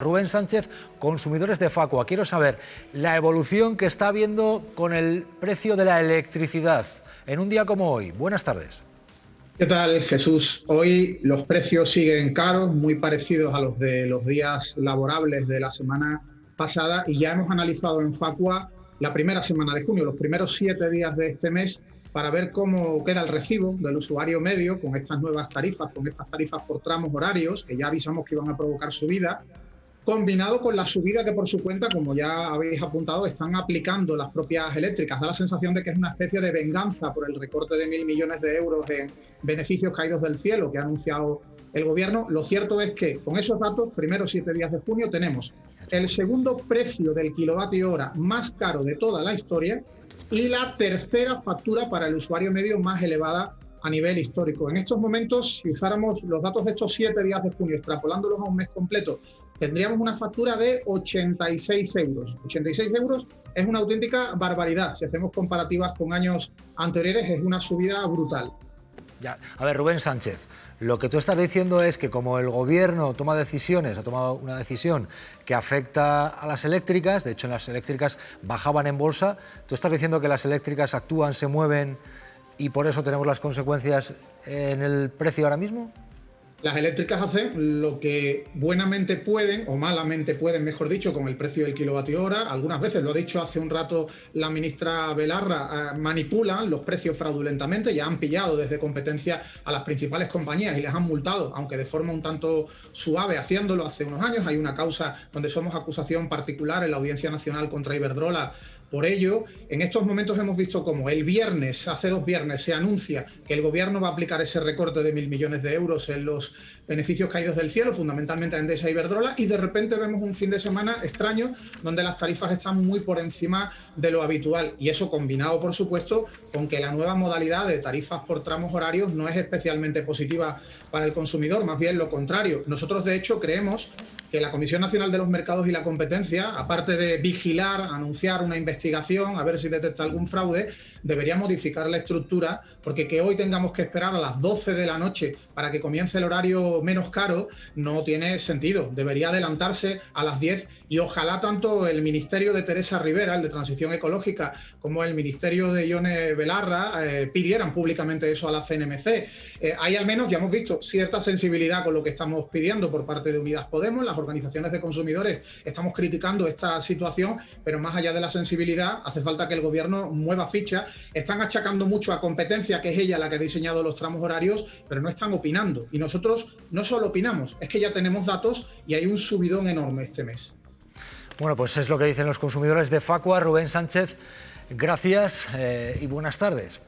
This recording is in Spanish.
Rubén Sánchez, consumidores de Facua. Quiero saber la evolución que está habiendo con el precio de la electricidad en un día como hoy. Buenas tardes. ¿Qué tal, Jesús? Hoy los precios siguen caros, muy parecidos a los de los días laborables de la semana pasada y ya hemos analizado en Facua la primera semana de junio, los primeros siete días de este mes, para ver cómo queda el recibo del usuario medio con estas nuevas tarifas, con estas tarifas por tramos horarios, que ya avisamos que iban a provocar subida, combinado con la subida que por su cuenta, como ya habéis apuntado, están aplicando las propias eléctricas. Da la sensación de que es una especie de venganza por el recorte de mil millones de euros en beneficios caídos del cielo que ha anunciado el gobierno. Lo cierto es que con esos datos, primeros siete días de junio, tenemos el segundo precio del kilovatio hora más caro de toda la historia y la tercera factura para el usuario medio más elevada a nivel histórico. En estos momentos, si usáramos los datos de estos siete días de junio, extrapolándolos a un mes completo, tendríamos una factura de 86 euros. 86 euros es una auténtica barbaridad. Si hacemos comparativas con años anteriores, es una subida brutal. Ya. A ver, Rubén Sánchez, lo que tú estás diciendo es que como el gobierno toma decisiones, ha tomado una decisión que afecta a las eléctricas, de hecho las eléctricas bajaban en bolsa, tú estás diciendo que las eléctricas actúan, se mueven y por eso tenemos las consecuencias en el precio ahora mismo? Las eléctricas hacen lo que buenamente pueden, o malamente pueden, mejor dicho, con el precio del kilovatio hora. Algunas veces, lo ha dicho hace un rato la ministra Belarra, eh, manipulan los precios fraudulentamente, ya han pillado desde competencia a las principales compañías y les han multado, aunque de forma un tanto suave, haciéndolo hace unos años. Hay una causa donde somos acusación particular en la Audiencia Nacional contra Iberdrola por ello, en estos momentos hemos visto cómo el viernes, hace dos viernes, se anuncia que el gobierno va a aplicar ese recorte de mil millones de euros en los beneficios caídos del cielo, fundamentalmente a Endesa y Iberdrola, y de repente vemos un fin de semana extraño donde las tarifas están muy por encima de lo habitual. Y eso combinado, por supuesto, con que la nueva modalidad de tarifas por tramos horarios no es especialmente positiva para el consumidor, más bien lo contrario. Nosotros, de hecho, creemos que la Comisión Nacional de los Mercados y la Competencia, aparte de vigilar, anunciar una investigación, a ver si detecta algún fraude, debería modificar la estructura, porque que hoy tengamos que esperar a las 12 de la noche para que comience el horario menos caro, no tiene sentido. Debería adelantarse a las 10 y ojalá tanto el Ministerio de Teresa Rivera, el de Transición Ecológica, como el Ministerio de Ione Belarra eh, pidieran públicamente eso a la CNMC. Eh, hay al menos, ya hemos visto, cierta sensibilidad con lo que estamos pidiendo por parte de Unidas Podemos, las organizaciones de consumidores estamos criticando esta situación, pero más allá de la sensibilidad, hace falta que el gobierno mueva ficha. Están achacando mucho a competencia, que es ella la que ha diseñado los tramos horarios, pero no están opinando. Y nosotros no solo opinamos, es que ya tenemos datos y hay un subidón enorme este mes. Bueno, pues es lo que dicen los consumidores de Facua. Rubén Sánchez, gracias eh, y buenas tardes.